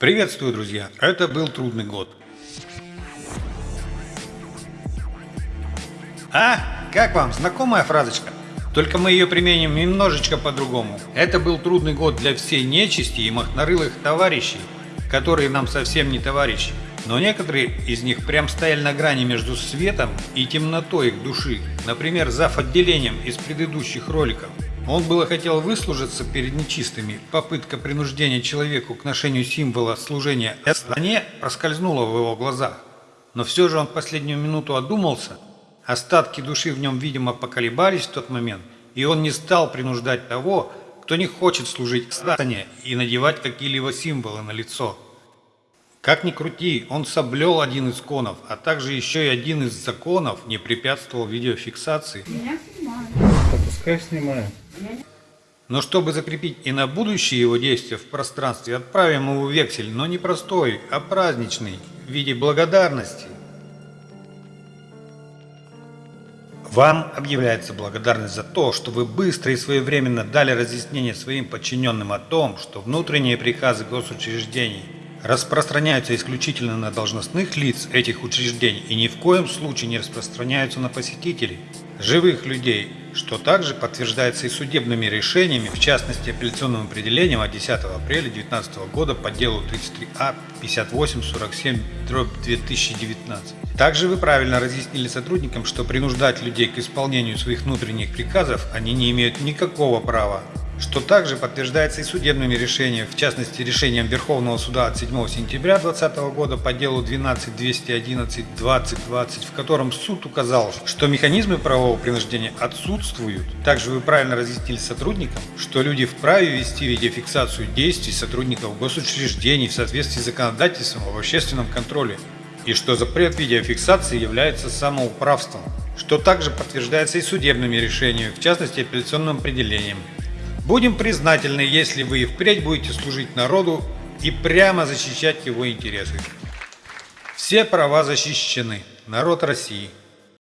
Приветствую, друзья! Это был трудный год. А, как вам, знакомая фразочка? Только мы ее применим немножечко по-другому. Это был трудный год для всей нечисти и махнорылых товарищей, которые нам совсем не товарищи. Но некоторые из них прям стояли на грани между светом и темнотой их души. Например, зав. отделением из предыдущих роликов. Он было хотел выслужиться перед нечистыми. Попытка принуждения человеку к ношению символа служения стране проскользнула в его глазах. Но все же он последнюю минуту одумался. Остатки души в нем, видимо, поколебались в тот момент, и он не стал принуждать того, кто не хочет служить стране и надевать какие-либо символы на лицо. Как ни крути, он соблел один из конов, а также еще и один из законов не препятствовал видеофиксации. Меня снимают. Пускай снимают. Но чтобы закрепить и на будущее его действия в пространстве, отправим ему вексель, но не простой, а праздничный, в виде благодарности. Вам объявляется благодарность за то, что вы быстро и своевременно дали разъяснение своим подчиненным о том, что внутренние приказы госучреждений распространяются исключительно на должностных лиц этих учреждений и ни в коем случае не распространяются на посетителей, живых людей, что также подтверждается и судебными решениями, в частности апелляционным определением от 10 апреля 2019 года по делу 33А 5847 2019. Также вы правильно разъяснили сотрудникам, что принуждать людей к исполнению своих внутренних приказов они не имеют никакого права что также подтверждается и судебными решениями, в частности решением Верховного суда от 7 сентября 2020 года по делу 12-211-2020, в котором суд указал, что механизмы правового принуждения отсутствуют. Также вы правильно разъяснили сотрудникам, что люди вправе вести видеофиксацию действий сотрудников госучреждений в соответствии с законодательством об общественном контроле, и что запрет видеофиксации является самоуправством, что также подтверждается и судебными решениями, в частности апелляционным определением. Будем признательны, если вы и впредь будете служить народу и прямо защищать его интересы. Все права защищены. Народ России.